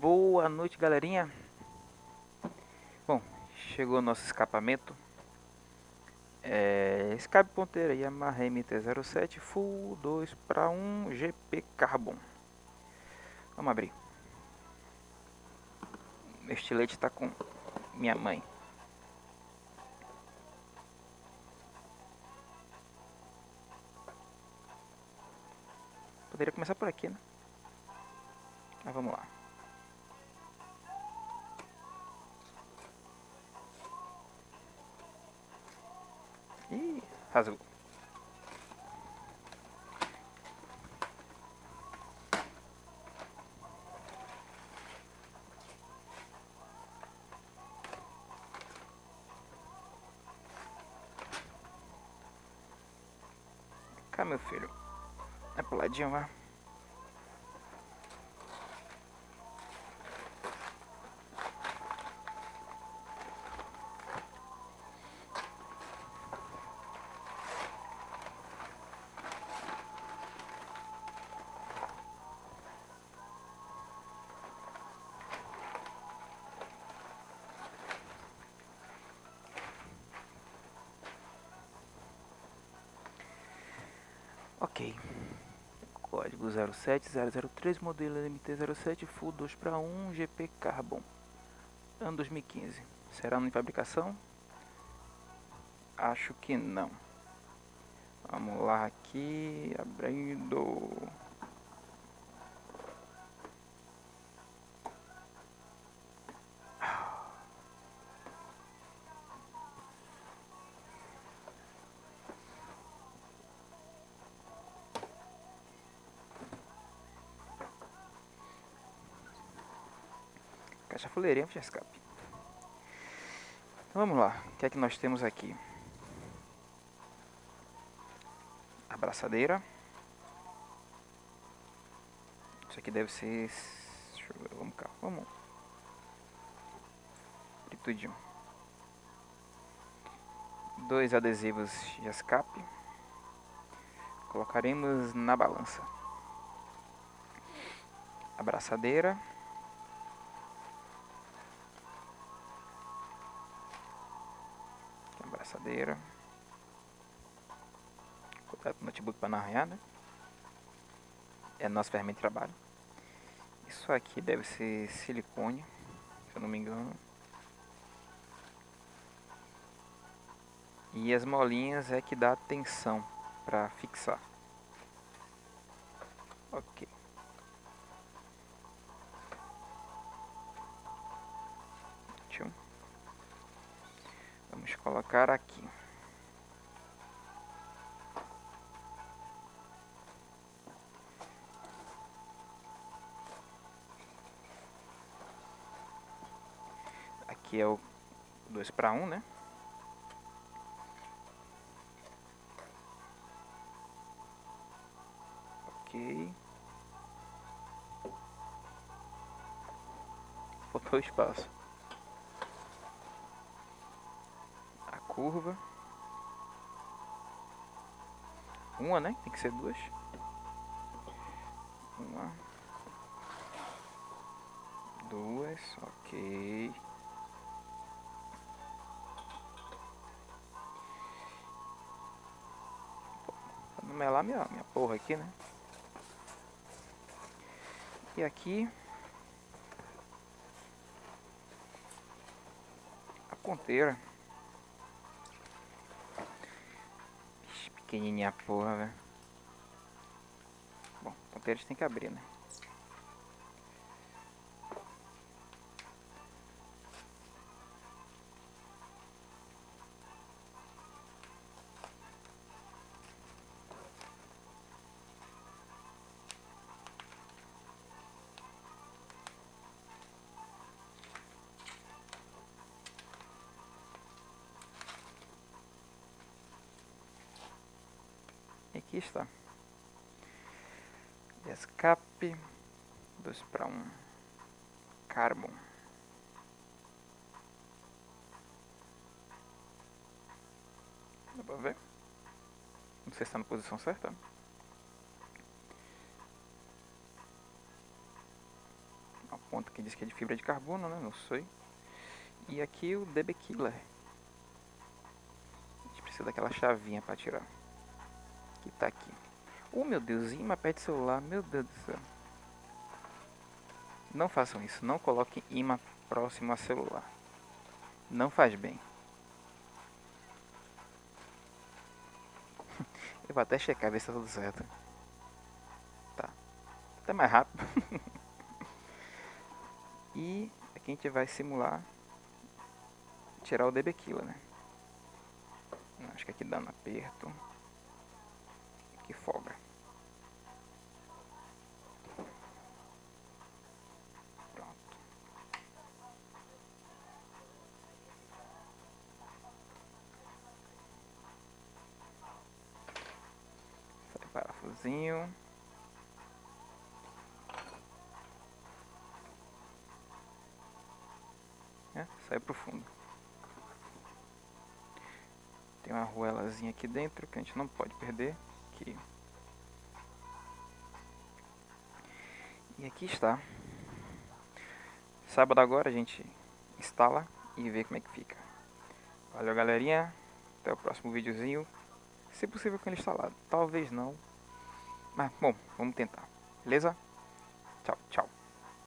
Boa noite, galerinha. Bom, chegou o nosso escapamento. É, escape ponteira Yamaha MT-07 Full 2 para 1 GP Carbon. Vamos abrir. Meu estilete está com minha mãe. Poderia começar por aqui, né? Mas vamos lá. Ih, rasgou. Cá, meu filho. É pro ladinho, vai. Ok. Código 07003, modelo MT-07, Full 2 para 1, GP Carbon. Ano 2015. Será em fabricação? Acho que não. Vamos lá aqui, abrindo. Caixa fuleirinha de escape. Então, vamos lá. O que é que nós temos aqui? Abraçadeira. Isso aqui deve ser... Deixa eu ver, vamos cá. Vamos. Tudinho. Dois adesivos de escape. Colocaremos na balança. Abraçadeira. Abraçadeira. Cuidado com o notebook para não arranhar, né? É nosso ferramenta de trabalho. Isso aqui deve ser silicone, se eu não me engano. E as molinhas é que dá tensão para fixar. Ok. Tchum. Vamos colocar aqui. Aqui é o 2 para 1, né? Ok. Faltou espaço. Curva. Uma, né? Tem que ser duas. Uma. Duas, ok. Não melar minha, minha porra aqui, né? E aqui... A ponteira. Pequenininha porra, velho. Bom, ponteiro a gente tem que abrir, né? Está. Escape 2 para 1. Um. Carbon. Dá pra ver? Não sei se está na posição certa. A ponta que diz que é de fibra de carbono, né? Não sei. E aqui o DB Killer. A gente precisa daquela chavinha para tirar. Que tá aqui. Oh meu Deus, imã do celular, meu Deus do céu. Não façam isso, não coloquem imã próximo a celular. Não faz bem. Eu vou até checar ver se tá tudo certo. Tá. Até mais rápido. e aqui a gente vai simular tirar o DB Killer, né? Acho que aqui dá aperto. Que folga. Parafusinho. É, sai pro fundo. Tem uma arruelazinha aqui dentro que a gente não pode perder. Aqui. E aqui está. Sábado agora a gente instala e vê como é que fica. Valeu galerinha. Até o próximo videozinho. Se possível com ele instalado. Talvez não. Mas, bom, vamos tentar. Beleza? Tchau, tchau.